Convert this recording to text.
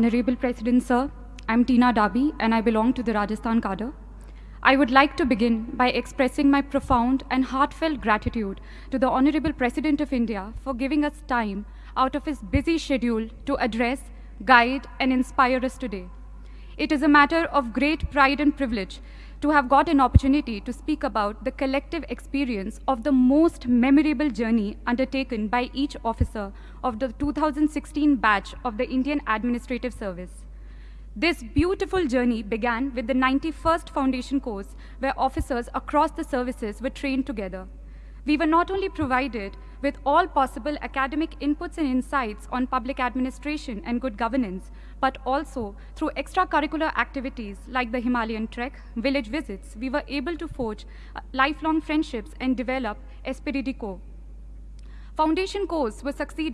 Honorable President Sir, I'm Tina Dabi and I belong to the Rajasthan cadre. I would like to begin by expressing my profound and heartfelt gratitude to the Honorable President of India for giving us time out of his busy schedule to address, guide and inspire us today. It is a matter of great pride and privilege to have got an opportunity to speak about the collective experience of the most memorable journey undertaken by each officer of the 2016 batch of the Indian Administrative Service. This beautiful journey began with the 91st Foundation course where officers across the services were trained together. We were not only provided with all possible academic inputs and insights on public administration and good governance, but also through extracurricular activities like the Himalayan Trek, village visits, we were able to forge uh, lifelong friendships and develop esprit de corps. Foundation course was succeeded